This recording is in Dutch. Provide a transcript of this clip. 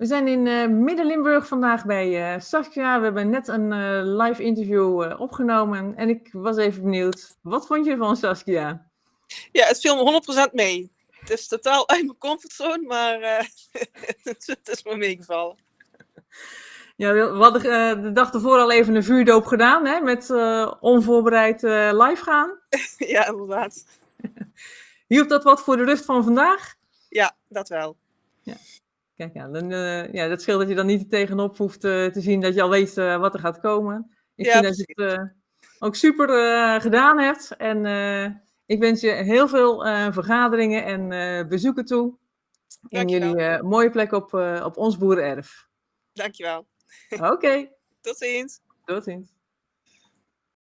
We zijn in uh, Midden-Limburg vandaag bij uh, Saskia. We hebben net een uh, live interview opgenomen. En ik was even benieuwd, wat vond je van Saskia? Ja, het viel me 100% mee. Het is totaal uit mijn comfortzone, maar het, het is me meegevallen. Ja, we hadden de dag ervoor al even een vuurdoop gedaan, hè, met onvoorbereid live gaan. ja, inderdaad. Hielp dat wat voor de rust van vandaag? Ja, dat wel. Ja. Kijk, ja, dan, uh, ja, dat scheelt dat je dan niet tegenop hoeft uh, te zien dat je al weet uh, wat er gaat komen. Ik ja, vind dat je het ook super gedaan hebt. En ik wens je heel veel vergaderingen en bezoeken toe. In jullie mooie plek op, op ons boerenerf. Dankjewel. Oké. Okay. Tot ziens. Tot ziens.